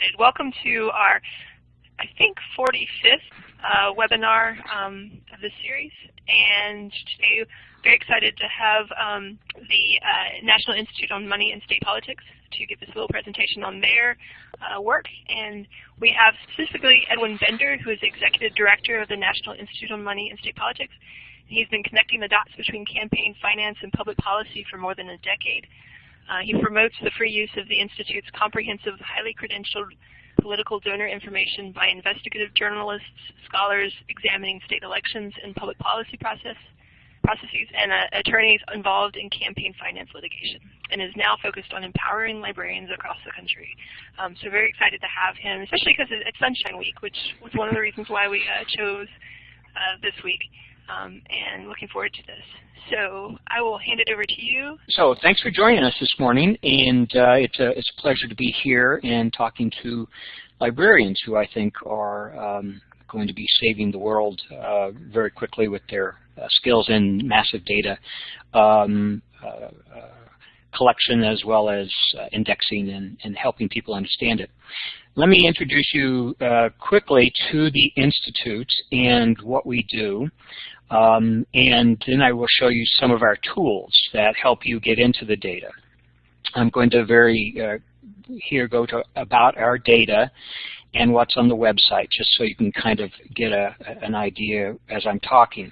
started. Welcome to our, I think, 45th uh, webinar um, of this series. And today, very excited to have um, the uh, National Institute on Money and State Politics to give a little presentation on their uh, work. And we have specifically Edwin Bender, who is Executive Director of the National Institute on Money and State Politics. He's been connecting the dots between campaign finance and public policy for more than a decade. Uh, he promotes the free use of the Institute's comprehensive, highly credentialed political donor information by investigative journalists, scholars examining state elections and public policy process, processes, and uh, attorneys involved in campaign finance litigation, and is now focused on empowering librarians across the country. Um, so very excited to have him, especially because it's Sunshine Week, which was one of the reasons why we uh, chose uh, this week, um, and looking forward to this. So I will hand it over to you. So thanks for joining us this morning, and uh, it's, a, it's a pleasure to be here and talking to librarians who I think are um, going to be saving the world uh, very quickly with their uh, skills in massive data um, uh, uh, collection as well as uh, indexing and, and helping people understand it. Let me introduce you quickly to the Institute and what we do. Um, and then I will show you some of our tools that help you get into the data. I'm going to very uh, here go to about our data and what's on the website, just so you can kind of get a, an idea as I'm talking.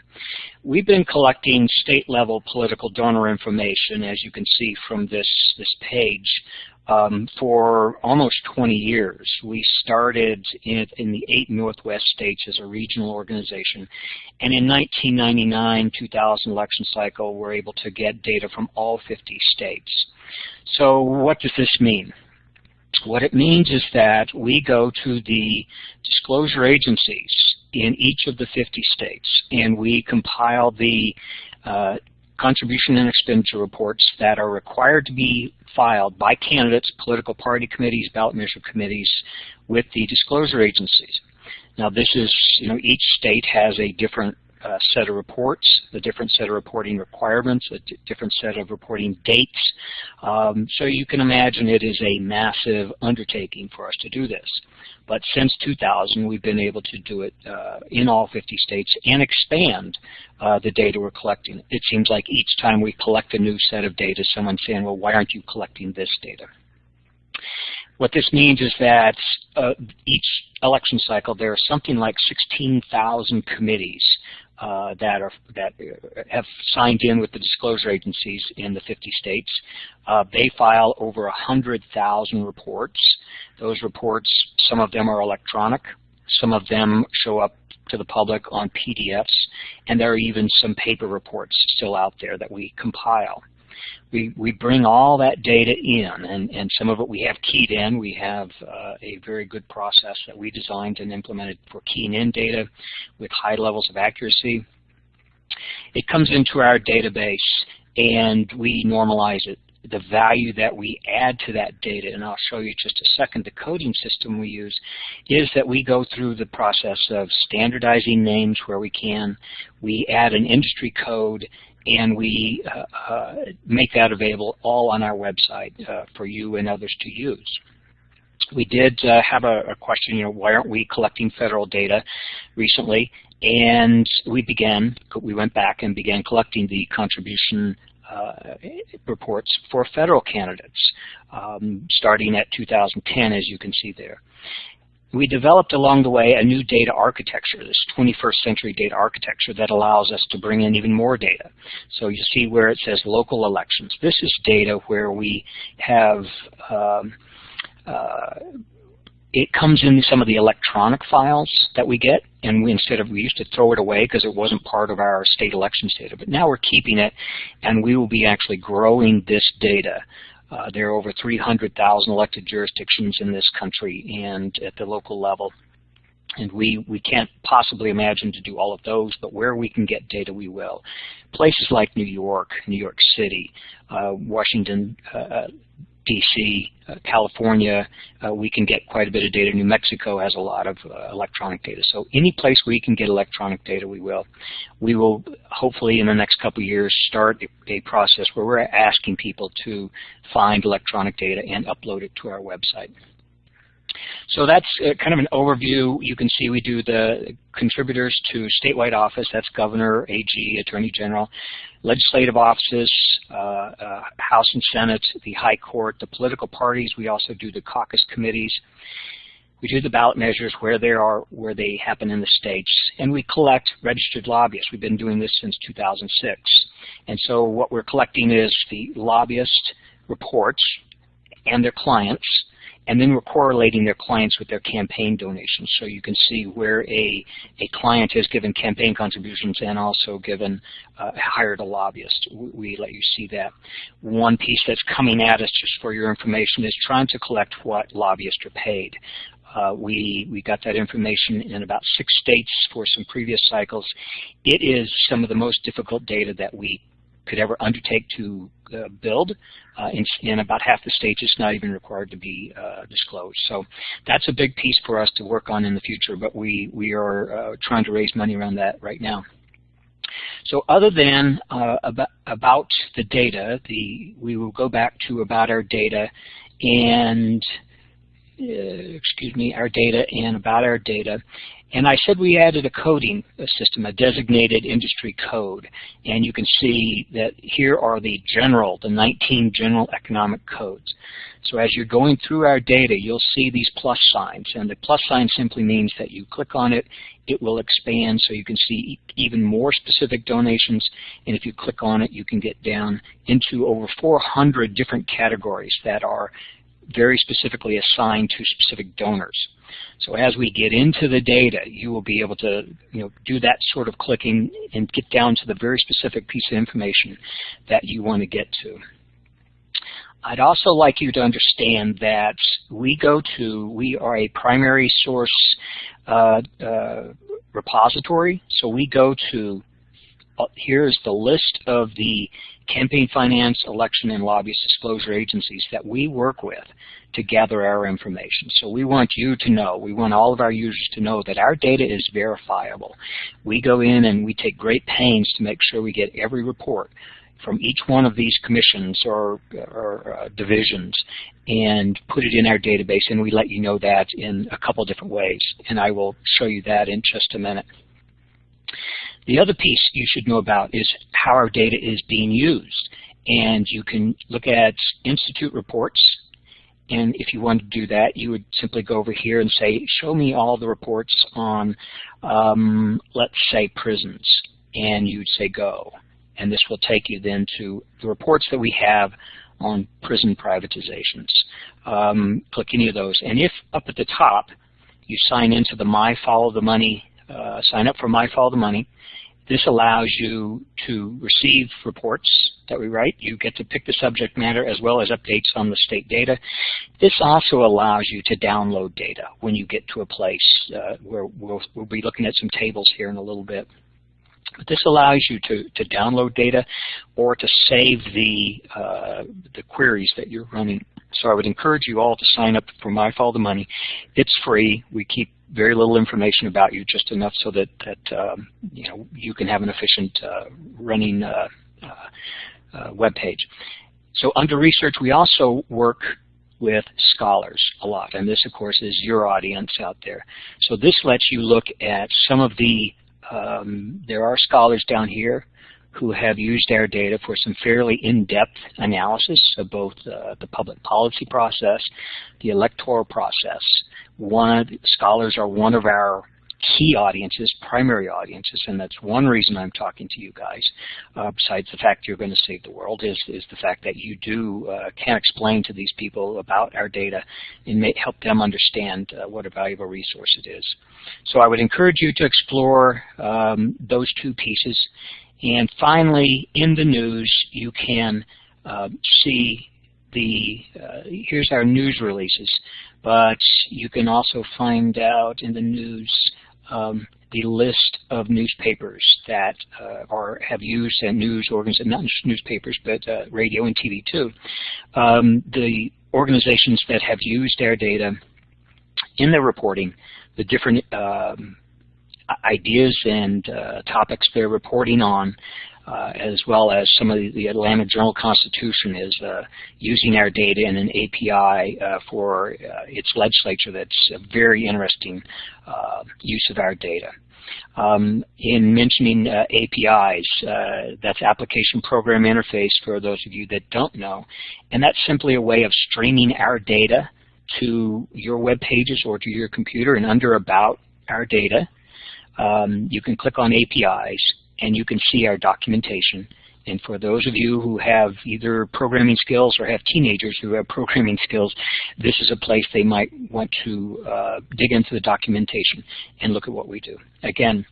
We've been collecting state-level political donor information, as you can see from this, this page, um, for almost 20 years. We started in, in, the eight Northwest states as a regional organization. And in 1999-2000 election cycle, we're able to get data from all 50 states. So what does this mean? What it means is that we go to the disclosure agencies in each of the 50 states and we compile the uh, contribution and expenditure reports that are required to be filed by candidates, political party committees, ballot measure committees with the disclosure agencies. Now this is, you know, each state has a different uh, set of reports, a different set of reporting requirements, a different set of reporting dates. Um, so you can imagine it is a massive undertaking for us to do this. But since 2000, we've been able to do it uh, in all 50 states and expand uh, the data we're collecting. It seems like each time we collect a new set of data, someone's saying, well, why aren't you collecting this data? What this means is that uh, each election cycle there are something like 16,000 committees uh, that are that have signed in with the disclosure agencies in the 50 states. Uh, they file over 100,000 reports. Those reports, some of them are electronic, some of them show up to the public on PDFs, and there are even some paper reports still out there that we compile we, we bring all that data in, and, and some of it we have keyed in. We have uh, a very good process that we designed and implemented for keying in data with high levels of accuracy. It comes into our database, and we normalize it the value that we add to that data, and I'll show you just a second, the coding system we use, is that we go through the process of standardizing names where we can. We add an industry code and we uh, uh, make that available all on our website uh, for you and others to use. We did have a, a, question, you know, why aren't we collecting federal data recently? And we began, we went back and began collecting the contribution uh, reports for federal candidates, um, starting at 2010, as you can see there we developed along the way a new data architecture, this 21st century data architecture that allows us to bring in even more data. So you see where it says local elections. This is data where we have, um, uh, it comes in some of the electronic files that we get, and we, instead of, we used to throw it away because it wasn't part of our state elections data, but now we're keeping it, and we will be actually growing this data uh, there are over 300,000 elected jurisdictions in this country and at the local level. And we, we can't possibly imagine to do all of those, but where we can get data, we will. Places like New York, New York City, uh, Washington, uh, DC, uh, California, uh, we can get quite a bit of data. New Mexico has a lot of uh, electronic data. So any place you can get electronic data, we will. We will hopefully in the next couple of years start a, a process where we're asking people to find electronic data and upload it to our website. So that's uh, kind of an overview. You can see we do the contributors to statewide office, that's governor, AG, attorney general, legislative offices, uh, uh, House and Senate, the High Court, the political parties. We also do the caucus committees. We do the ballot measures where they are, where they happen in the states, and we collect registered lobbyists. We've been doing this since 2006. And so what we're collecting is the lobbyist reports and their clients, and then we're correlating their clients with their campaign donations. So you can see where a, a client has given campaign contributions and also given, uh, hired a lobbyist. We let you see that. One piece that's coming at us, just for your information, is trying to collect what lobbyists are paid. Uh, we, we got that information in about six states for some previous cycles. It is some of the most difficult data that we could ever undertake to uh, build. Uh, in, in, about half the states, it's not even required to be uh, disclosed. So that's a big piece for us to work on in the future, but we, we are uh, trying to raise money around that right now. So other than uh, about, about the data, the, we will go back to about our data and uh, excuse me, our data and about our data. And I said we added a coding system, a designated industry code. And you can see that here are the general, the 19 general economic codes. So as you're going through our data, you'll see these plus signs. And the plus sign simply means that you click on it, it will expand so you can see even more specific donations. And if you click on it, you can get down into over 400 different categories that are very specifically assigned to specific donors. So as we get into the data, you will be able to you know, do that sort of clicking and get down to the very specific piece of information that you want to get to. I'd also like you to understand that we go to, we are a primary source uh, uh, repository, so we go to, uh, here's the list of the campaign finance, election, and lobbyist disclosure agencies that we work with to gather our information. So we want you to know, we want all of our users to know that our data is verifiable. We go in and we take great pains to make sure we get every report from each one of these commissions or, or uh, divisions and put it in our database and we let you know that in a couple different ways and I will show you that in just a minute. The other piece you should know about is how our data is being used. And you can look at Institute reports. And if you want to do that, you would simply go over here and say, show me all the reports on, um, let's say, prisons. And you'd say go. And this will take you then to the reports that we have on prison privatizations. Um, click any of those. And if up at the top you sign into the My Follow the Money, uh, sign up for My Follow the Money, this allows you to receive reports that we write. You get to pick the subject matter as well as updates on the state data. This also allows you to download data when you get to a place uh, where we'll, we'll be looking at some tables here in a little bit. This allows you to, to download data or to save the, uh, the queries that you're running. So I would encourage you all to sign up for My Follow the Money. It's free. We keep very little information about you, just enough so that, that um, you know you can have an efficient uh, running uh, uh, uh, web page. So under research, we also work with scholars a lot, and this, of course, is your audience out there. So this lets you look at some of the, um, there are scholars down here who have used our data for some fairly in-depth analysis of both uh, the public policy process, the electoral process. One scholars are one of our key audiences, primary audiences, and that's one reason I'm talking to you guys, uh, besides the fact you're going to save the world, is, is the fact that you do uh, can explain to these people about our data and may help them understand uh, what a valuable resource it is. So I would encourage you to explore um, those two pieces and finally, in the news, you can uh, see the, uh, here's our news releases, but you can also find out in the news um, the list of newspapers that uh, are have used and news organizations, not just newspapers, but uh, radio and TV too. Um, the organizations that have used our data in their reporting, the different um, ideas and uh, topics they're reporting on. Uh, as well as some of the, the Atlanta Journal-Constitution is uh, using our data in an API uh, for uh, its legislature that's a very interesting uh, use of our data. Um, in mentioning uh, APIs, that's Application Program Interface for those of you that don't know, and that's simply a way of streaming our data to your web pages or to your computer and under About Our Data. Um, you can click on APIs and you can see our documentation. And for those of you who have either programming skills or have teenagers who have programming skills, this is a place they might want to uh, dig into the documentation and look at what we do. Again,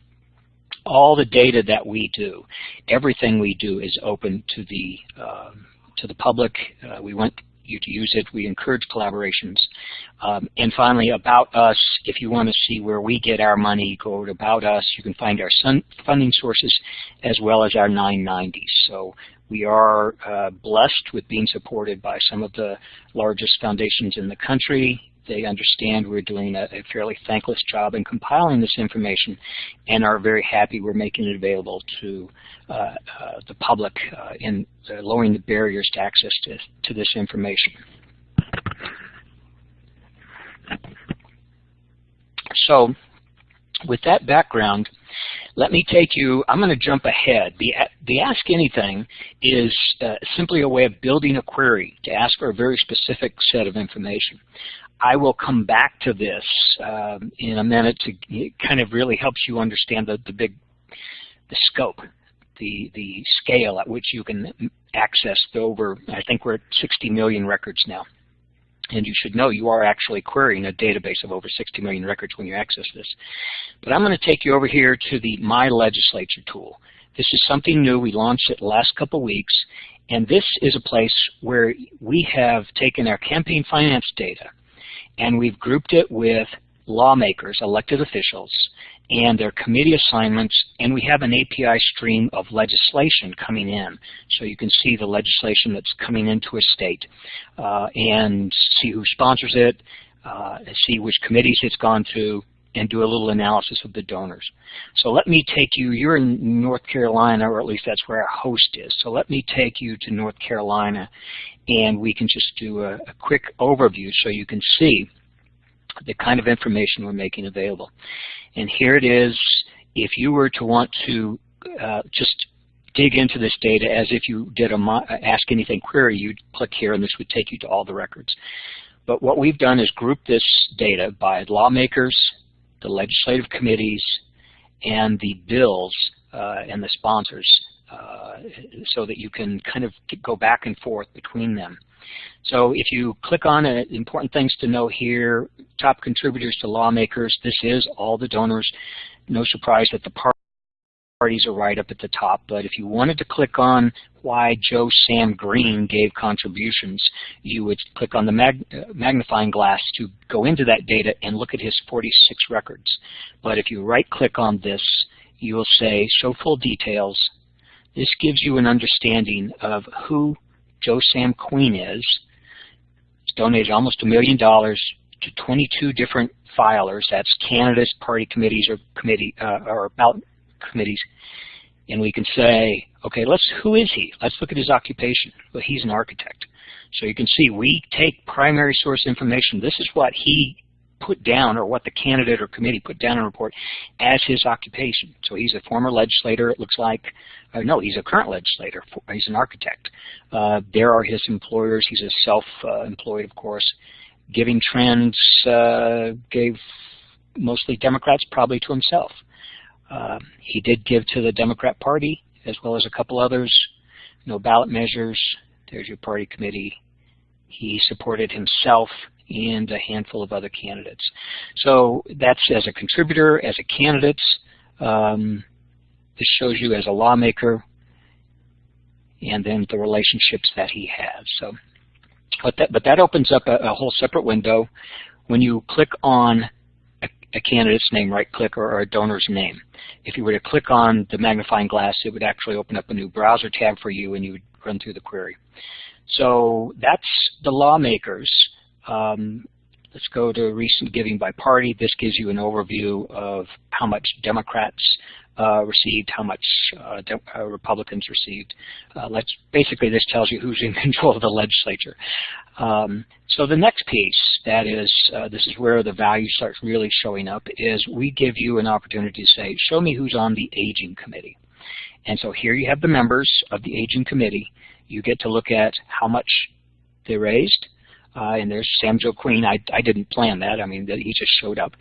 all the data that we do, everything we do is open to the uh, to the public. Uh, we want you to use it. We encourage collaborations. Um, and finally, About Us, if you want to see where we get our money, go to About Us. You can find our funding sources as well as our 990s. So we are uh, blessed with being supported by some of the largest foundations in the country they understand we're doing a, a, fairly thankless job in compiling this information and are very happy we're making it available to uh, uh, the public uh, in uh, lowering the barriers to access to, to this information. So with that background, let me take you, I'm going to jump ahead. The, the Ask Anything is uh, simply a way of building a query to ask for a very specific set of information. I will come back to this um, in a minute to it kind of really helps you understand the, the big, the scope, the, the scale at which you can access the over, I think we're at 60 million records now. And you should know you are actually querying a database of over 60 million records when you access this. But I'm going to take you over here to the My Legislature tool. This is something new. We launched it last couple weeks. And this is a place where we have taken our campaign finance data and we've grouped it with lawmakers, elected officials, and their committee assignments, and we have an API stream of legislation coming in. So you can see the legislation that's coming into a state uh, and see who sponsors it, uh, see which committees it's gone to, and do a little analysis of the donors. So let me take you, you're in North Carolina, or at least that's where our host is. So let me take you to North Carolina and we can just do a, a quick overview so you can see the kind of information we're making available. And here it is. If you were to want to uh, just dig into this data as if you did a Ask Anything query, you'd click here and this would take you to all the records. But what we've done is group this data by lawmakers, the legislative committees, and the bills uh, and the sponsors uh, so that you can kind of go back and forth between them. So if you click on it, important things to know here, top contributors to lawmakers, this is all the donors. No surprise that the parties are right up at the top, but if you wanted to click on why Joe Sam Queen gave contributions, you would click on the mag magnifying glass to go into that data and look at his 46 records. But if you right click on this, you will say show full details this gives you an understanding of who Joe Sam Queen is. He's donated almost a million dollars to 22 different filers. That's candidates, party committees, or committee uh, or committees. And we can say, okay, let's who is he? Let's look at his occupation. Well, he's an architect. So you can see we take primary source information. This is what he put down or what the candidate or committee put down in a report as his occupation. So he's a former legislator, it looks like. Uh, no, he's a current legislator. He's an architect. Uh, there are his employers. He's a self-employed, of course. Giving Trends uh, gave mostly Democrats, probably to himself. Uh, he did give to the Democrat Party as well as a couple others. No ballot measures. There's your party committee. He supported himself and a handful of other candidates. So that's as a contributor, as a candidate. Um, this shows you as a lawmaker, and then the relationships that he has. So, but that, but that opens up a, a whole separate window. When you click on a, candidate's name, right-click, or, or, a donor's name. If you were to click on the magnifying glass, it would actually open up a new browser tab for you, and you would run through the query. So that's the lawmakers. Um, let's go to recent giving by party. This gives you an overview of how much Democrats received, how much uh, uh, Republicans received. Uh, let's basically this tells you who's in control of the legislature. Um, so the next piece, that is, uh, this is where the value starts really showing up, is we give you an opportunity to say, show me who's on the aging committee. And so here you have the members of the aging committee. You get to look at how much they raised, uh, and there's Sam Joe Queen. I, I didn't plan that. I mean, he just showed up.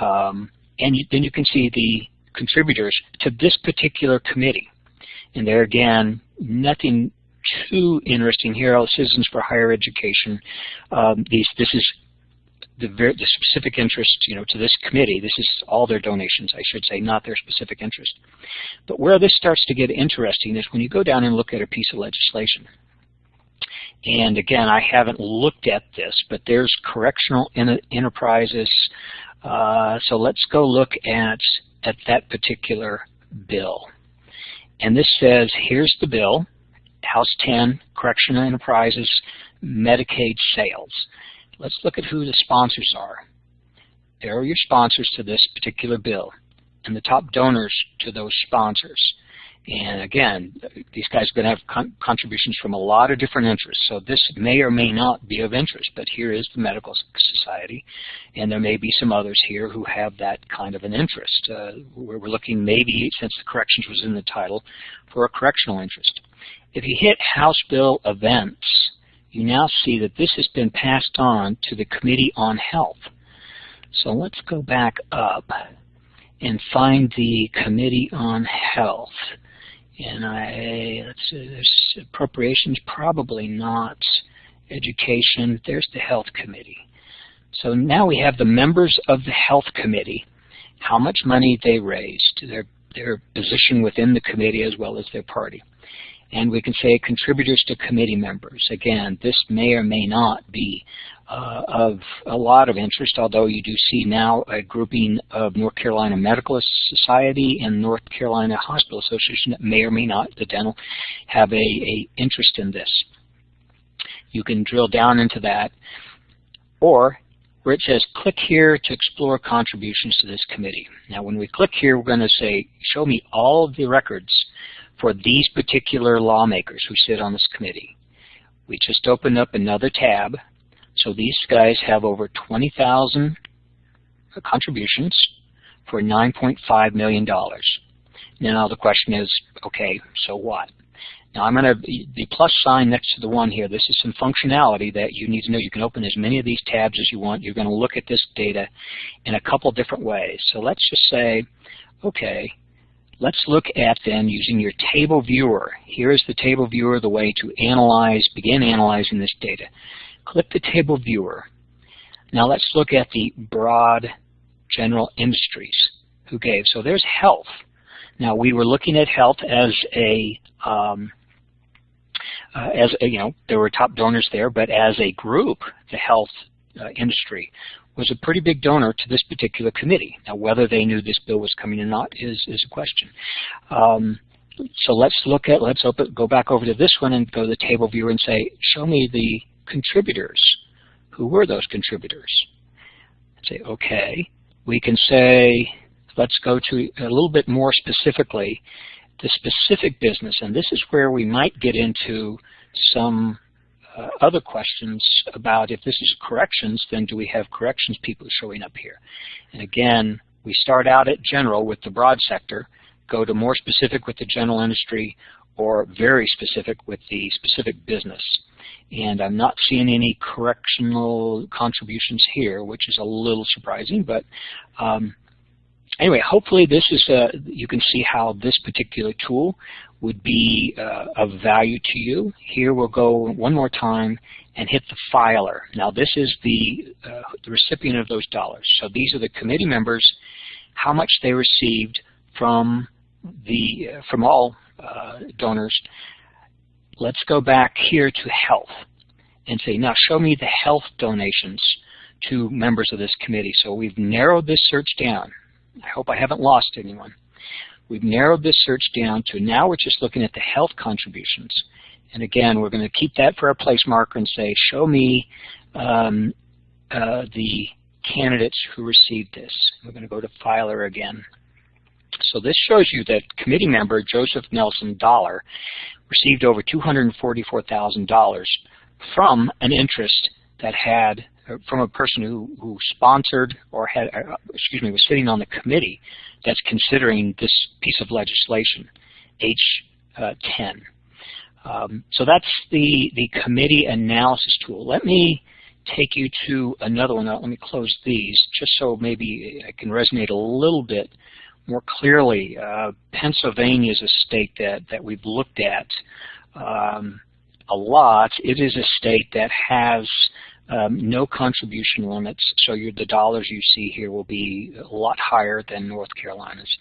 Um, and you, then you can see the contributors to this particular committee. And there again, nothing too interesting here. Citizens for Higher Education. Um, these, this is the, very, the specific interest, you know, to this committee. This is all their donations, I should say, not their specific interest. But where this starts to get interesting is when you go down and look at a piece of legislation. And again, I haven't looked at this, but there's correctional enterprises. Uh, so let's go look at at that particular bill. And this says, here's the bill, House 10, Correctional Enterprises, Medicaid sales. Let's look at who the sponsors are. There are your sponsors to this particular bill and the top donors to those sponsors. And again, these guys are going to have con contributions from a lot of different interests. So this may or may not be of interest, but here is the Medical Society, and there may be some others here who have that kind of an interest. Uh, we're looking maybe, since the corrections was in the title, for a correctional interest. If you hit House Bill Events, you now see that this has been passed on to the Committee on Health. So let's go back up and find the Committee on Health. And I, let's see, there's appropriations, probably not. Education, there's the Health Committee. So now we have the members of the Health Committee, how much money they raised, their, their position within the committee as well as their party. And we can say contributors to committee members. Again, this may or may not be uh, of a lot of interest, although you do see now a grouping of North Carolina Medical Society and North Carolina Hospital Association that may or may not, the dental, have a, a interest in this. You can drill down into that. Or where it says click here to explore contributions to this committee. Now when we click here, we're going to say, show me all of the records for these particular lawmakers who sit on this committee. We just opened up another tab so these guys have over 20,000 contributions for $9.5 million. Now the question is, okay, so what? Now I'm going to, the plus sign next to the one here, this is some functionality that you need to know. You can open as many of these tabs as you want. You're going to look at this data in a couple different ways. So let's just say, okay, let's look at then using your table viewer. Here is the table viewer, the way to analyze, begin analyzing this data. Click the table viewer. Now let's look at the broad general industries who gave. So there's health. Now we were looking at health as a um, uh, as a, you know there were top donors there, but as a group, the health uh, industry was a pretty big donor to this particular committee. Now whether they knew this bill was coming or not is is a question. Um, so let's look at let's open go back over to this one and go to the table viewer and say show me the contributors. Who were those contributors? Say, okay. We can say, let's go to a little bit more specifically the specific business, and this is where we might get into some uh, other questions about if this is corrections, then do we have corrections people showing up here? And again, we start out at general with the broad sector, go to more specific with the general industry, or very specific with the specific business and I'm not seeing any correctional contributions here, which is a little surprising, but um, anyway, hopefully this is, uh, you can see how this particular tool would be uh, of value to you. Here we'll go one more time and hit the filer. Now this is the, uh, the recipient of those dollars. So these are the committee members, how much they received from the uh, from all uh, donors let's go back here to health and say, now show me the health donations to members of this committee. So we've narrowed this search down. I hope I haven't lost anyone. We've narrowed this search down to now we're just looking at the health contributions. And again, we're going to keep that for our place marker and say, show me um, uh, the candidates who received this. We're going to go to filer again. So this shows you that committee member Joseph Nelson Dollar received over $244,000 from an interest that had uh, from a person who, who sponsored or had, uh, excuse me, was sitting on the committee that's considering this piece of legislation, H10. Uh, um, so that's the, the committee analysis tool. Let me take you to another one. Let me close these just so maybe I can resonate a little bit more clearly. Uh, Pennsylvania is a state that, that we've looked at um, a lot. It is a state that has um, no contribution limits, so the dollars you see here will be a lot higher than North Carolina's.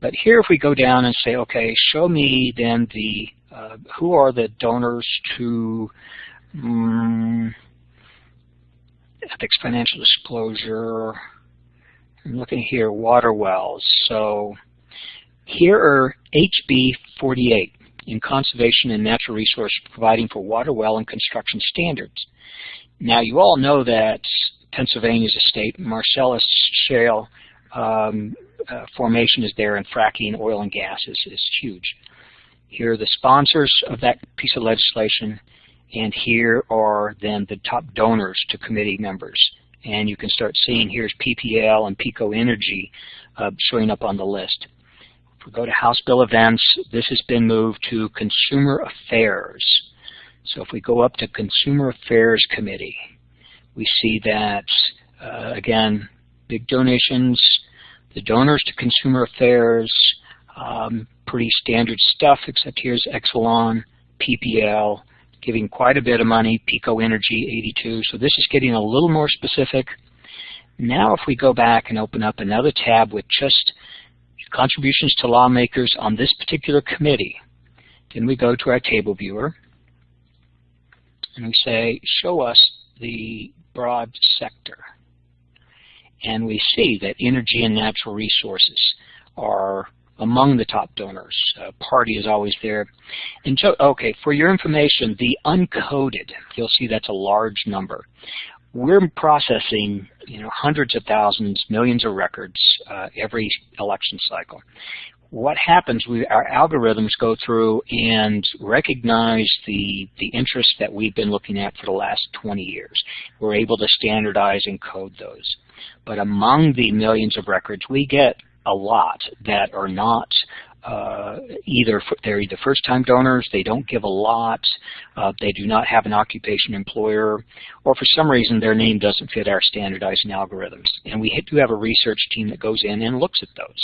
But here if we go down and say, okay, show me then the, uh, who are the donors to um, ethics financial disclosure, I'm looking here, water wells. So here are HB 48 in conservation and natural resource providing for water well and construction standards. Now, you all know that Pennsylvania is a state. Marcellus shale um, uh, formation is there, and fracking oil and gas is, is huge. Here are the sponsors of that piece of legislation, and here are then the top donors to committee members. And you can start seeing here's PPL and PECO Energy uh, showing up on the list. If we go to House Bill events, this has been moved to Consumer Affairs. So if we go up to Consumer Affairs Committee, we see that, uh, again, big donations, the donors to Consumer Affairs, um, pretty standard stuff, except here's Exelon, PPL, giving quite a bit of money, PECO Energy 82. So this is getting a little more specific. Now if we go back and open up another tab with just contributions to lawmakers on this particular committee, then we go to our table viewer and we say, show us the broad sector. And we see that energy and natural resources are among the top donors. Uh, party is always there. And so, okay, for your information, the uncoded, you'll see that's a large number. We're processing you know, hundreds of thousands, millions of records uh, every election cycle what happens, we, our algorithms go through and recognize the, the interests that we've been looking at for the last 20 years. We're able to standardize and code those. But among the millions of records, we get a lot that are not uh, either they're either first-time donors, they don't give a lot, uh, they do not have an occupation employer, or for some reason their name doesn't fit our standardizing algorithms. And we do have a research team that goes in and looks at those.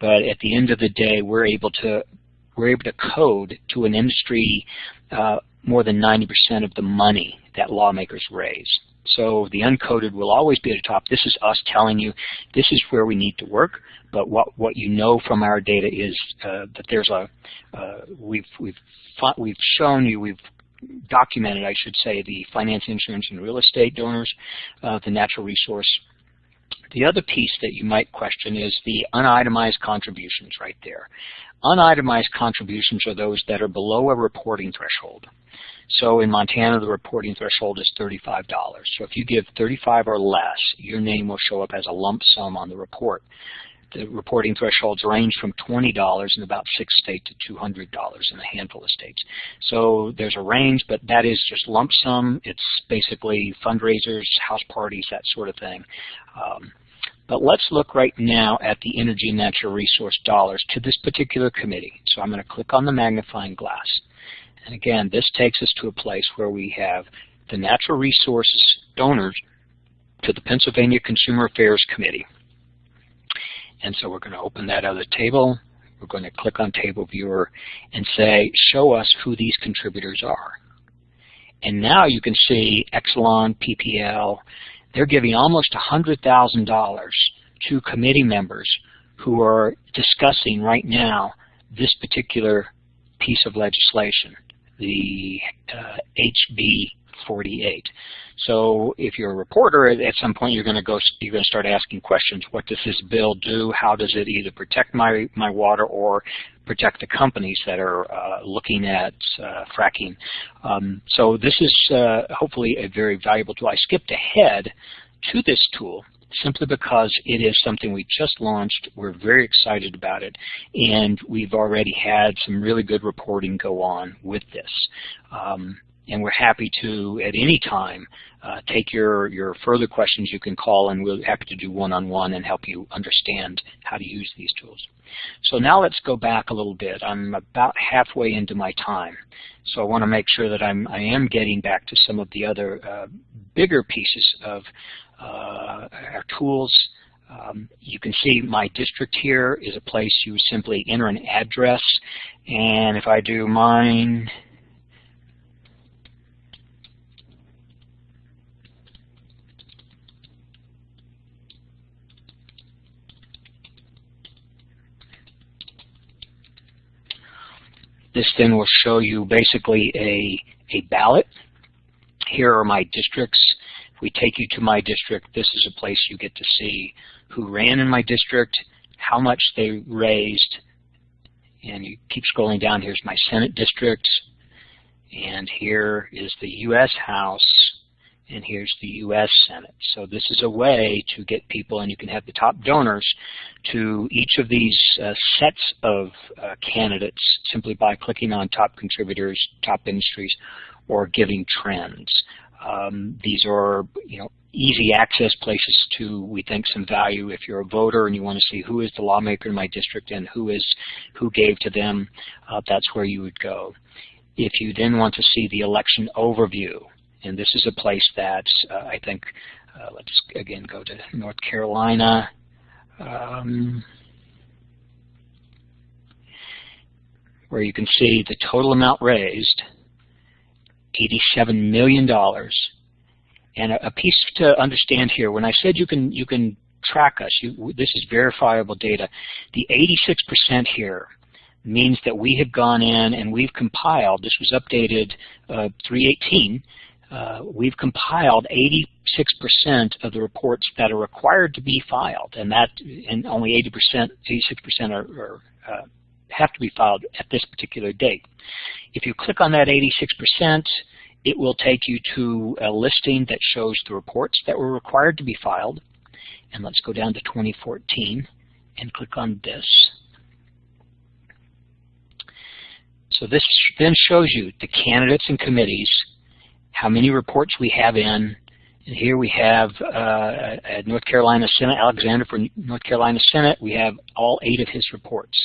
But at the end of the day, we're able to we're able to code to an industry uh, more than 90% of the money that lawmakers raise. So the uncoded will always be at the top. This is us telling you this is where we need to work. But what what you know from our data is uh, that there's a uh, we've we've we've shown you we've documented I should say the finance, insurance, and real estate donors, uh, the natural resource. The other piece that you might question is the unitemized contributions right there. Unitemized contributions are those that are below a reporting threshold. So in Montana, the reporting threshold is $35. So if you give 35 or less, your name will show up as a lump sum on the report. The reporting thresholds range from $20 in about six states to $200 in a handful of states. So there's a range, but that is just lump sum. It's basically fundraisers, house parties, that sort of thing. Um, but let's look right now at the energy and natural resource dollars to this particular committee. So I'm going to click on the magnifying glass. And again, this takes us to a place where we have the natural resources donors to the Pennsylvania Consumer Affairs Committee. And so we're going to open that other table. We're going to click on Table Viewer and say, show us who these contributors are. And now you can see Exelon, PPL, they're giving almost $100,000 to committee members who are discussing right now this particular piece of legislation the uh, HB 48. So if you're a reporter, at some point you're going to go, you're going to start asking questions. What does this bill do? How does it either protect my my water or protect the companies that are uh, looking at uh, fracking? Um, so this is uh, hopefully a very valuable tool. I skipped ahead to this tool simply because it is something we just launched. We're very excited about it, and we've already had some really good reporting go on with this. Um, and we're happy to, at any time, uh, take your, your further questions. You can call, and we're happy to do one-on-one -on -one and help you understand how to use these tools. So now let's go back a little bit. I'm about halfway into my time, so I want to make sure that I'm, I am getting back to some of the other uh, bigger pieces of uh, our tools. Um, you can see my district here is a place you simply enter an address, and if I do mine, This then will show you basically a, a ballot. Here are my districts. If we take you to my district, this is a place you get to see who ran in my district, how much they raised, and you keep scrolling down. Here's my Senate district, and here is the U.S. House, and here's the U.S. Senate. So this is a way to get people, and you can have the top donors to each of these uh, sets of uh, candidates simply by clicking on top contributors, top industries, or giving trends. Um, these are, you know, easy access places to, we think, some value. If you're a voter and you want to see who is the lawmaker in my district and who is who gave to them, uh, that's where you would go. If you then want to see the election overview, and this is a place that uh, I think, uh, let's again go to North Carolina. Um, where you can see the total amount raised, $87 million. And a, a, piece to understand here, when I said you can, you can track us, you, this is verifiable data, the 86% here means that we have gone in and we've compiled, this was updated uh, 318, uh, we've compiled 86% of the reports that are required to be filed, and that and only 80%, 86% are, are uh, have to be filed at this particular date. If you click on that 86%, it will take you to a listing that shows the reports that were required to be filed. And let's go down to 2014 and click on this. So this then shows you the candidates and committees how many reports we have in. And here we have uh, North Carolina Senate, Alexander for North Carolina Senate, we have all eight of his reports.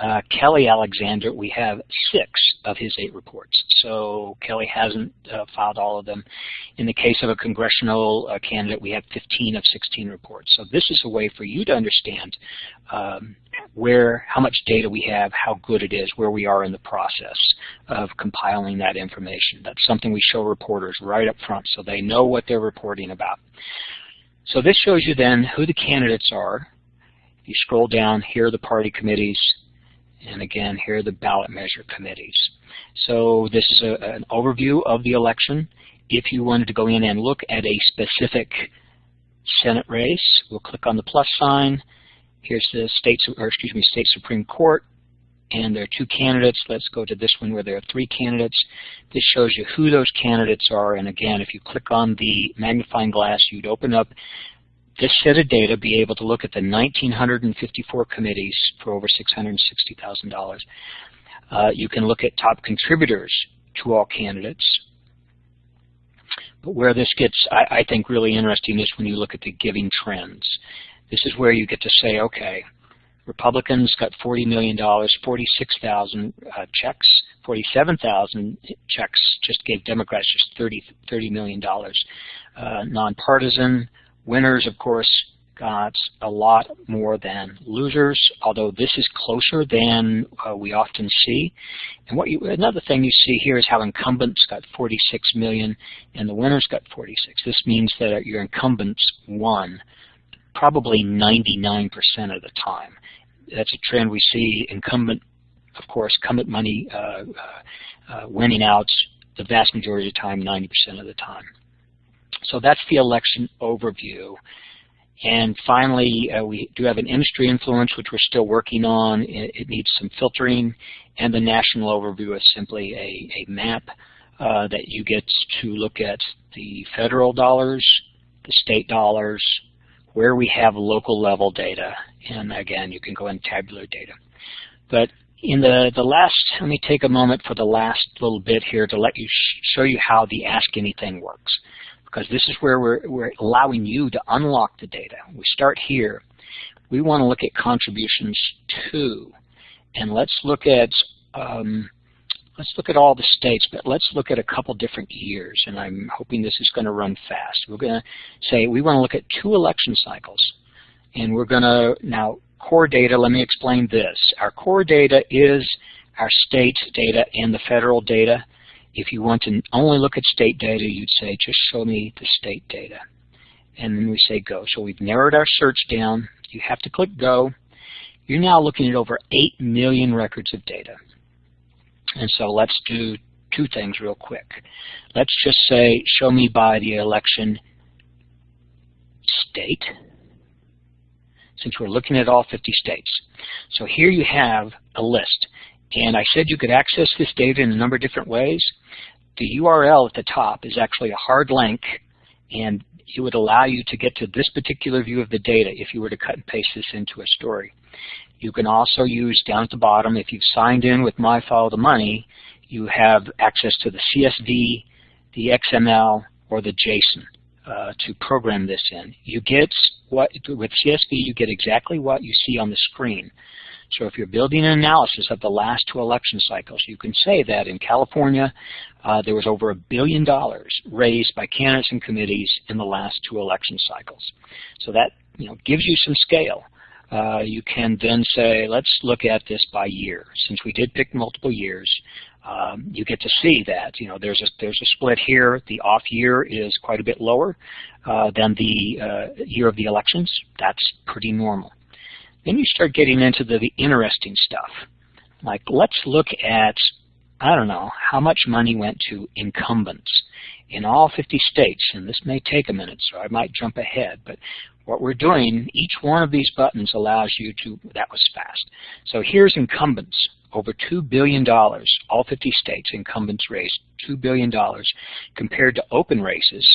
Uh, Kelly Alexander, we have six of his eight reports. So Kelly hasn't uh, filed all of them. In the case of a congressional uh, candidate, we have 15 of 16 reports. So this is a way for you to understand um, where, how much data we have, how good it is, where we are in the process of compiling that information. That's something we show reporters right up front so they know what they're reporting about. So this shows you then who the candidates are. If you scroll down, here are the party committees, and again, here are the ballot measure committees. So this is a, an overview of the election. If you wanted to go in and look at a specific Senate race, we'll click on the plus sign. Here's the state, or excuse me, state Supreme Court, and there are two candidates. Let's go to this one where there are three candidates. This shows you who those candidates are, and again, if you click on the magnifying glass, you'd open up this set of data, be able to look at the 1,954 committees for over $660,000. Uh, you can look at top contributors to all candidates. But where this gets, I, I think, really interesting is when you look at the giving trends. This is where you get to say, okay, Republicans got $40 million, 46,000 uh, checks, 47,000 checks just gave Democrats just 30, $30 million. Uh, nonpartisan, Winners, of course, got a lot more than losers, although this is closer than uh, we often see. And what you, another thing you see here is how incumbents got 46 million and the winners got 46. This means that your incumbents won probably 99% of the time. That's a trend we see incumbent, of course, incumbent money uh, uh, uh winning out the vast majority of the time, 90% of the time. So that's the election overview. And finally, uh, we do have an industry influence, which we're still working on. It, it, needs some filtering. And the national overview is simply a, a map uh, that you get to look at the federal dollars, the state dollars, where we have local level data. And again, you can go in tabular data. But in the, the last, let me take a moment for the last little bit here to let you sh show you how the Ask Anything works. Because this is where we're, we're allowing you to unlock the data. We start here. We want to look at contributions two. And let's look at um, let's look at all the states, but let's look at a couple different years, and I'm hoping this is going to run fast. We're going to say we want to look at two election cycles, and we're going to, now, core data, let me explain this. Our core data is our state data and the federal data. If you want to only look at state data, you'd say, just show me the state data. And then we say go. So we've narrowed our search down. You have to click go. You're now looking at over 8 million records of data. And so let's do two things real quick. Let's just say, show me by the election state, since we're looking at all 50 states. So here you have a list. And I said you could access this data in a number of different ways. The URL at the top is actually a hard link, and it would allow you to get to this particular view of the data if you were to cut and paste this into a story. You can also use down at the bottom, if you've signed in with My Follow the Money, you have access to the CSV, the XML, or the JSON uh, to program this in. You get what with CSV, you get exactly what you see on the screen. So if you're building an analysis of the last two election cycles, you can say that in California, uh, there was over a billion dollars raised by candidates and committees in the last two election cycles. So that you know gives you some scale uh, you can then say, let's look at this by year. Since we did pick multiple years, um, you get to see that you know there's a there's a split here. The off year is quite a bit lower uh, than the uh, year of the elections. That's pretty normal. Then you start getting into the, the interesting stuff. Like let's look at I don't know how much money went to incumbents in all 50 states, and this may take a minute, so I might jump ahead, but what we're doing, each one of these buttons allows you to, that was fast. So here's incumbents, over $2 billion, all 50 states, incumbents raised $2 billion, compared to open races,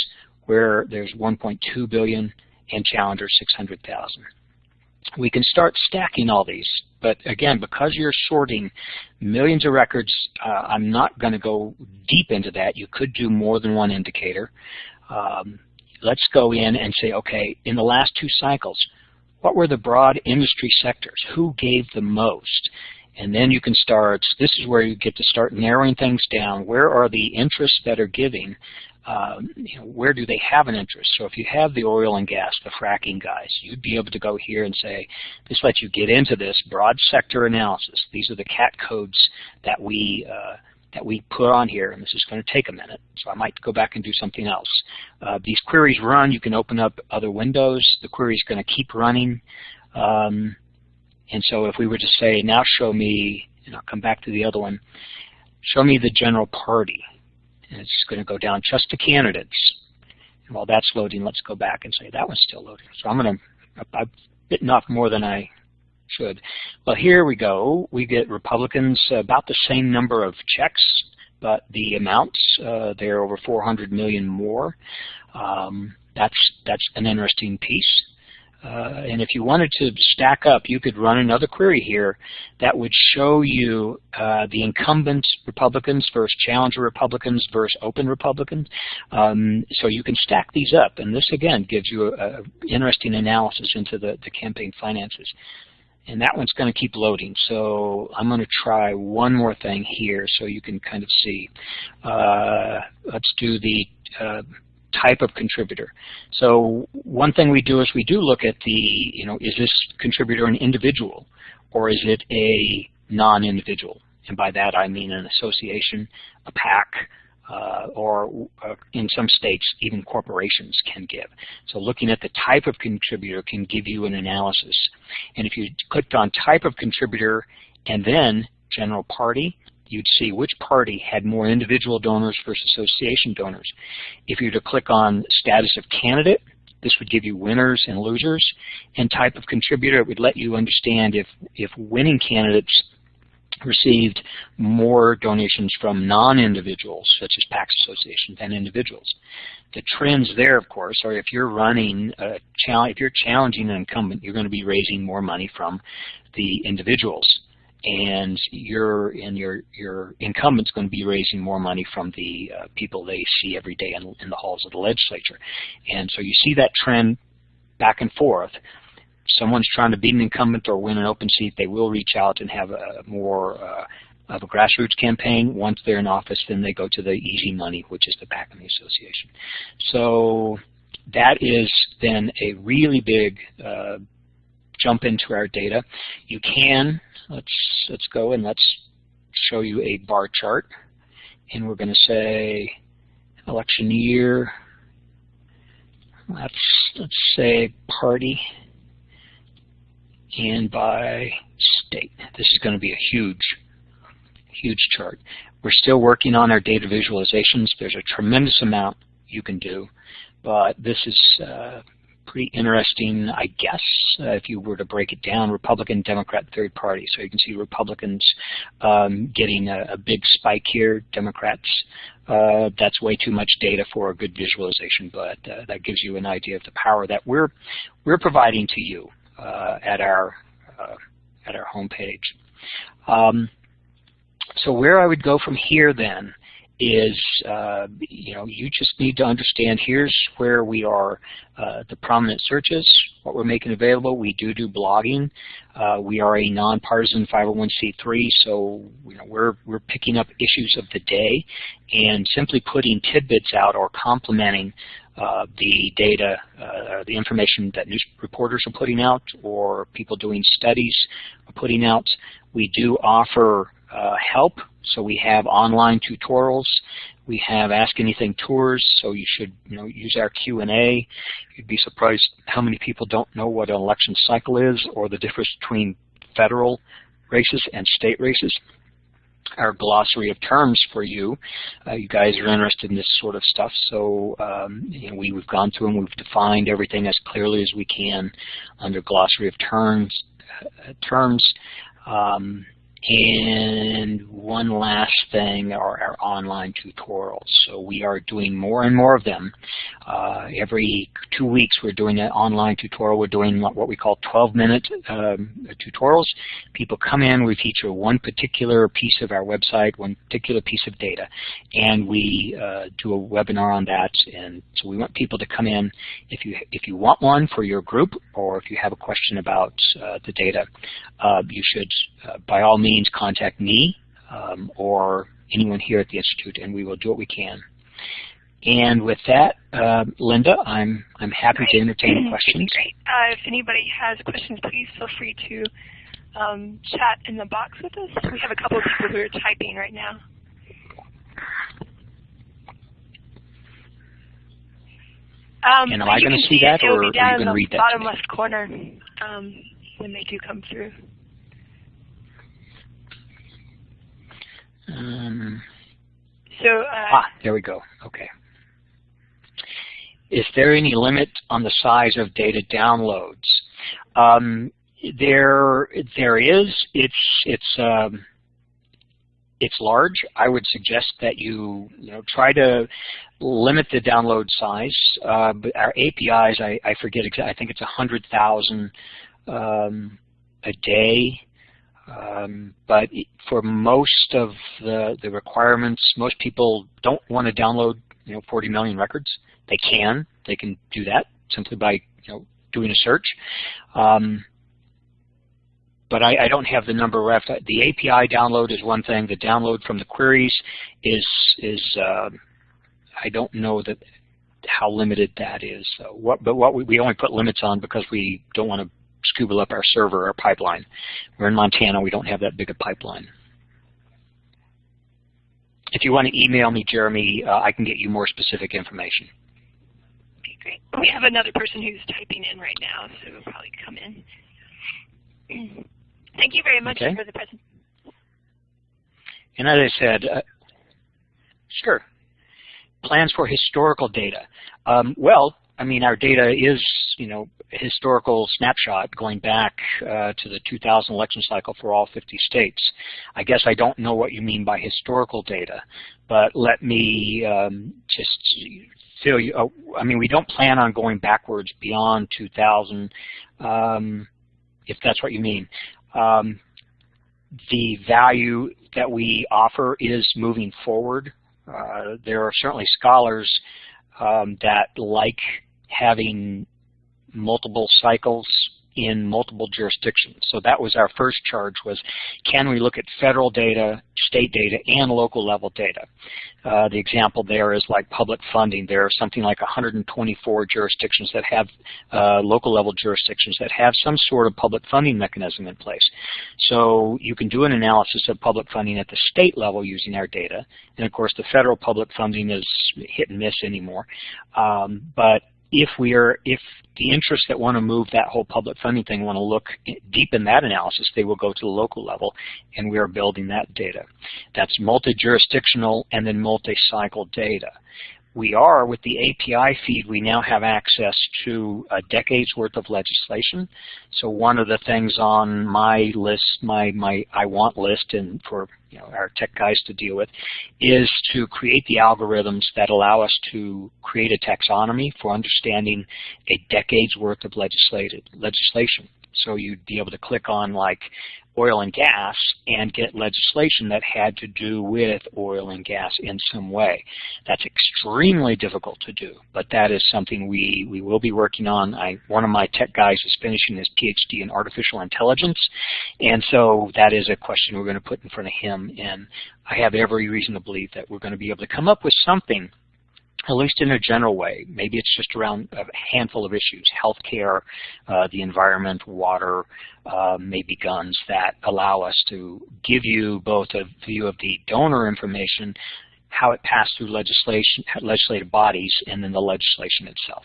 where there's 1.2 billion and challengers 600,000. We can start stacking all these, but again, because you're sorting millions of records, uh, I'm not going to go deep into that. You could do more than one indicator. Um, let's go in and say, okay, in the last two cycles, what were the broad industry sectors? Who gave the most? And then you can start, this is where you get to start narrowing things down. Where are the interests that are giving? Um, you know, where do they have an interest? So if you have the oil and gas, the fracking guys, you'd be able to go here and say, this lets you get into this broad sector analysis. These are the CAT codes that we uh, that we put on here, and this is going to take a minute, so I might go back and do something else. Uh, these queries run, you can open up other windows, the query is going to keep running, um, and so if we were to say, now show me, and I'll come back to the other one, show me the general party, and it's going to go down just to candidates. And while that's loading, let's go back and say that one's still loading. So I'm going to, I've bitten off more than I should. Well, here we go. We get Republicans about the same number of checks, but the amounts, uh, they're over 400 million more. Um, that's, that's an interesting piece. Uh, and if you wanted to stack up, you could run another query here that would show you uh, the incumbent Republicans versus challenger Republicans versus open Republicans. Um, so you can stack these up, and this again gives you an interesting analysis into the, the campaign finances and that one's going to keep loading. So I'm going to try one more thing here so you can kind of see. Uh, let's do the uh, type of contributor. So one thing we do is we do look at the, you know, is this contributor an individual or is it a non-individual? And by that I mean an association, a PAC, uh, or uh, in some states even corporations can give. So looking at the type of contributor can give you an analysis. And if you clicked on type of contributor and then general party, you'd see which party had more individual donors versus association donors. If you were to click on status of candidate, this would give you winners and losers. And type of contributor, it would let you understand if, if winning candidates received more donations from non-individuals, such as PACS associations, than individuals. The trends there, of course, are if you're running if you're challenging an incumbent, you're going to be raising more money from the individuals, and your and your your incumbent's going to be raising more money from the uh, people they see every day in, in the halls of the legislature, and so you see that trend back and forth someone's trying to beat an incumbent or win an open seat, they will reach out and have a more uh, of a grassroots campaign. Once they're in office, then they go to the easy money, which is the PAC and the association. So that is then a really big uh, jump into our data. You can, let's, let's go and let's show you a bar chart. And we're going to say election year, let's, let's say party and by state. This is going to be a huge, huge chart. We're still working on our data visualizations. There's a tremendous amount you can do, but this is uh, pretty interesting, I guess, uh, if you were to break it down, Republican, Democrat, third party. So you can see Republicans um, getting a, a, big spike here, Democrats, uh, that's way too much data for a good visualization, but uh, that gives you an idea of the power that we're, we're providing to you. Uh, at our uh, at our homepage. Um, so where I would go from here then is, uh, you know, you just need to understand here's where we are, uh, the prominent searches, what we're making available. We do do blogging. Uh, we are a nonpartisan 501c3, so you know, we're, we're picking up issues of the day and simply putting tidbits out or complementing uh, the data, uh, the information that news reporters are putting out or people doing studies are putting out. We do offer uh, help, so we have online tutorials. We have Ask Anything tours, so you should you know use our Q&A. You'd be surprised how many people don't know what an election cycle is or the difference between federal races and state races our glossary of terms for you. Uh, you guys are interested in this sort of stuff, so um, you know, we, have gone through and we've defined everything as clearly as we can under glossary of terms. Uh, terms. Um, and one last thing are our online tutorials. So we are doing more and more of them. Uh, every two weeks we're doing an online tutorial. We're doing what we call 12-minute um, tutorials. People come in, we feature one particular piece of our website, one particular piece of data, and we uh, do a webinar on that. And so we want people to come in. If you, if you want one for your group or if you have a question about uh, the data, uh, you should, uh, by all means, means contact me um, or anyone here at the Institute, and we will do what we can. And with that, uh, Linda, I'm I'm happy Great. to entertain questions. Great. Uh, if anybody has questions, please feel free to um, chat in the box with us. We have a couple of people who are typing right now. Um, and am I going to see that, or are you going to read that? Bottom left corner um, when they do come through. Um, so uh, ah, there we go. Okay. Is there any limit on the size of data downloads? Um, there, there is. It's it's um, it's large. I would suggest that you you know try to limit the download size. Uh, but our APIs, I, I forget exactly. I think it's a hundred thousand um, a day. Um, but for most of the, the requirements, most people don't want to download you know 40 million records. They can. They can do that simply by you know doing a search. Um, but I, I, don't have the number left. The API download is one thing. The download from the queries is is uh, I don't know that how limited that is. So what, but what we, we only put limits on because we don't want to scuba up our server, our pipeline. We're in Montana. We don't have that big a pipeline. If you want to email me, Jeremy, uh, I can get you more specific information. Okay, great. We have another person who's typing in right now, so we'll probably come in. Thank you very much okay. for the presentation. And as I said, uh, sure, plans for historical data. Um, well, I mean, our data is, you know, historical snapshot going back uh, to the 2000 election cycle for all 50 states. I guess I don't know what you mean by historical data, but let me um, just fill you. Uh, I mean, we don't plan on going backwards beyond 2000, um, if that's what you mean. Um, the value that we offer is moving forward. Uh, there are certainly scholars um, that like having multiple cycles in multiple jurisdictions. So that was our first charge was, can we look at federal data, state data, and local level data? Uh, the example there is like public funding. There are something like 124 jurisdictions that have, uh, local level jurisdictions that have some sort of public funding mechanism in place. So you can do an analysis of public funding at the state level using our data. And of course the federal public funding is hit and miss anymore. Um, but if we are, if the interests that want to move that whole public funding thing want to look deep in that analysis, they will go to the local level, and we are building that data. That's multi-jurisdictional and then multi-cycle data we are, with the API feed, we now have access to a decade's worth of legislation. So one of the things on my list, my, my I want list, and for you know, our tech guys to deal with, is to create the algorithms that allow us to create a taxonomy for understanding a decade's worth of legislated legislation. So you'd be able to click on like oil and gas and get legislation that had to do with oil and gas in some way. That's extremely difficult to do, but that is something we, we will be working on. I, one of my tech guys is finishing his PhD in artificial intelligence, and so that is a question we're going to put in front of him, and I have every reason to believe that we're going to be able to come up with something at least in a general way. Maybe it's just around a handful of issues, healthcare, uh, the environment, water, uh, maybe guns, that allow us to give you both a view of the donor information, how it passed through legislation, legislative bodies, and then the legislation itself.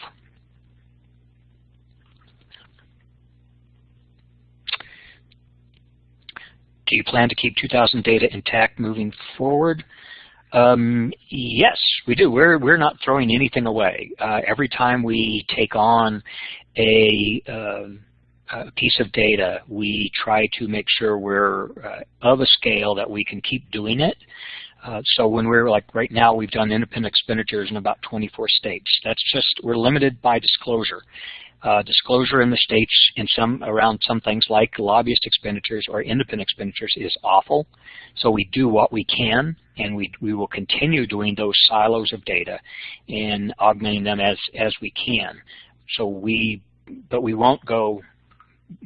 Do you plan to keep 2000 data intact moving forward? Um, yes, we do. We're we're not throwing anything away. Uh, every time we take on a, uh, a, piece of data, we try to make sure we're uh, of a scale that we can keep doing it. Uh, so when we're like right now, we've done independent expenditures in about 24 states. That's just we're limited by disclosure. Uh, disclosure in the states in some around some things like lobbyist expenditures or independent expenditures is awful. So we do what we can, and we we will continue doing those silos of data and augmenting them as as we can. So we, but we won't go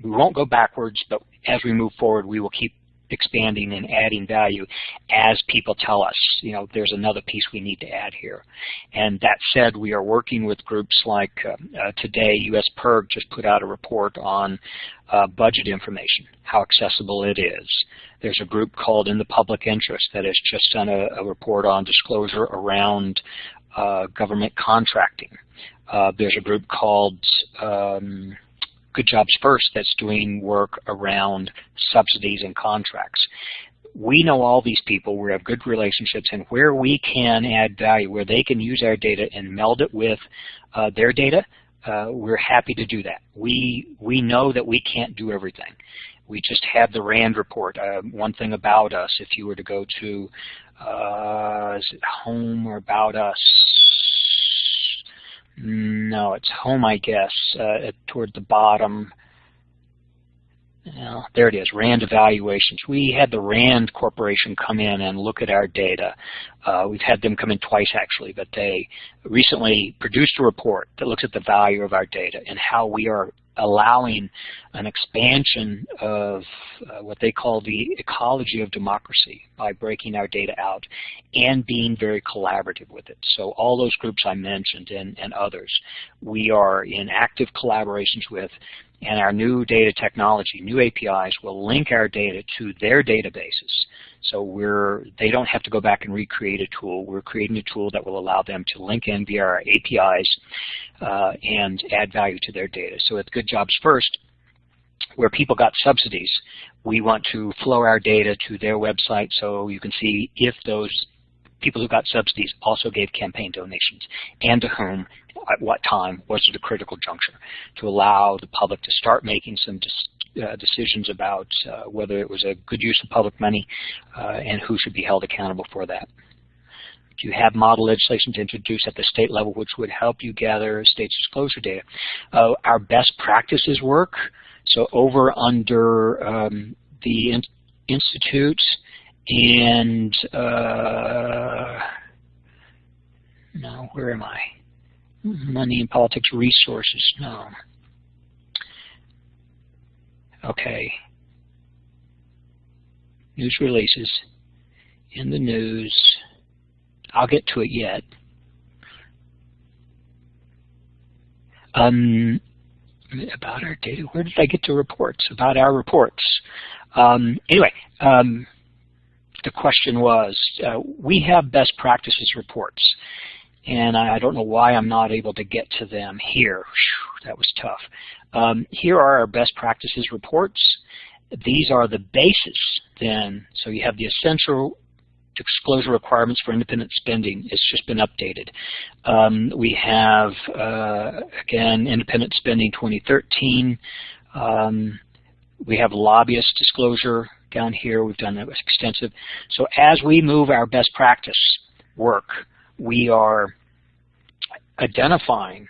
we won't go backwards. But as we move forward, we will keep expanding and adding value as people tell us, you know, there's another piece we need to add here. And that said, we are working with groups like uh, uh, today, US PIRG just put out a report on uh, budget information, how accessible it is. There's a group called In the Public Interest that has just done a, a report on disclosure around uh, government contracting. Uh, there's a group called um, Good Jobs First that's doing work around subsidies and contracts. We know all these people, we have good relationships, and where we can add value, where they can use our data and meld it with uh, their data, uh, we're happy to do that. We, we know that we can't do everything. We just have the RAND report. Uh, one thing about us, if you were to go to, uh, is it home or about us? No, it's home, I guess, uh, toward the bottom. Well, there it is, RAND evaluations. We had the RAND Corporation come in and look at our data. Uh, we've had them come in twice, actually, but they recently produced a report that looks at the value of our data and how we are allowing an expansion of uh, what they call the ecology of democracy by breaking our data out and being very collaborative with it. So all those groups I mentioned and, and others, we are in active collaborations with and our new data technology, new APIs, will link our data to their databases. So we're, they don't have to go back and recreate a tool. We're creating a tool that will allow them to link in via our APIs uh, and add value to their data. So at Good Jobs First, where people got subsidies, we want to flow our data to their website so you can see if those people who got subsidies also gave campaign donations, and to whom, at what time, was it a critical juncture, to allow the public to start making some uh, decisions about uh, whether it was a good use of public money uh, and who should be held accountable for that. Do you have model legislation to introduce at the state level which would help you gather states disclosure data? Uh, our best practices work, so over under um, the in institute and uh, no, where am I? Money and politics resources, no. Okay. News releases in the news. I'll get to it yet. Um, about our data, where did I get to reports? About our reports. Um, anyway, um, the question was, uh, we have best practices reports, and I don't know why I'm not able to get to them here. Whew, that was tough. Um, here are our best practices reports. These are the basis then, so you have the essential disclosure requirements for independent spending. It's just been updated. Um, we have, uh, again, independent spending 2013. Um, we have lobbyist disclosure down here. We've done that extensive. So as we move our best practice work, we are identifying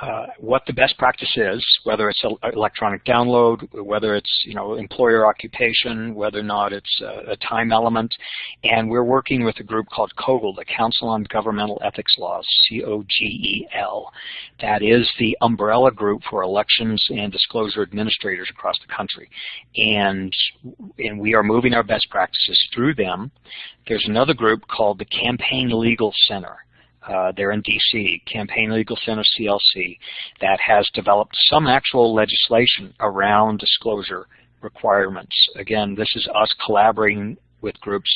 uh, what the best practice is, whether it's electronic download, whether it's you know employer occupation, whether or not it's a, a time element, and we're working with a group called COGEL, the Council on Governmental Ethics Laws, C-O-G-E-L. That is the umbrella group for elections and disclosure administrators across the country, and and we are moving our best practices through them. There's another group called the Campaign Legal Center uh, there in DC, Campaign Legal Center CLC, that has developed some actual legislation around disclosure requirements. Again, this is us collaborating with groups.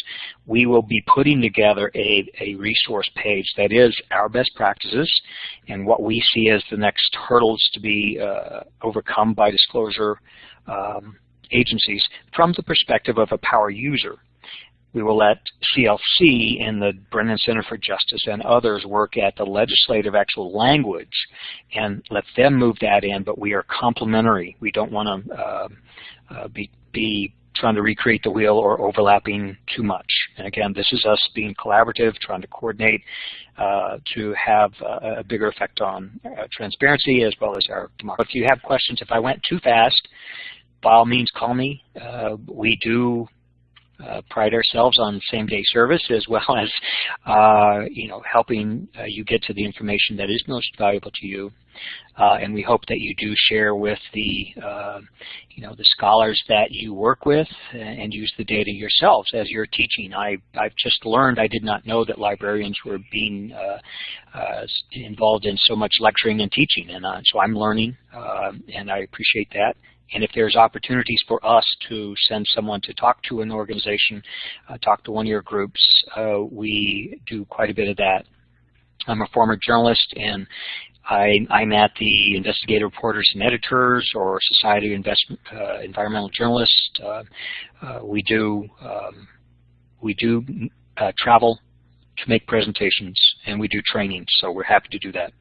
We will be putting together a, a resource page that is our best practices and what we see as the next hurdles to be uh, overcome by disclosure um, agencies from the perspective of a power user we will let CLC and the Brennan Center for Justice and others work at the legislative actual language and let them move that in, but we are complementary. We don't want to uh, uh, be, be trying to recreate the wheel or overlapping too much. And again, this is us being collaborative, trying to coordinate uh, to have a, a, bigger effect on uh, transparency as well as our democracy. If you have questions, if I went too fast, by all means call me. Uh, we do uh, pride ourselves on same-day service as well as uh, you know helping uh, you get to the information that is most valuable to you. Uh, and we hope that you do share with the uh, you know the scholars that you work with and use the data yourselves as you're teaching. I I've just learned I did not know that librarians were being uh, involved in so much lecturing and teaching, and so I'm learning, and I appreciate that. And if there's opportunities for us to send someone to talk to an organization, uh, talk to one of your groups, uh, we do quite a bit of that. I'm a former journalist and I, am at the Investigative Reporters and Editors or Society of Investment, uh, Environmental Journalists. Uh, uh, we do, um, we do uh, travel to make presentations and we do training, so we're happy to do that.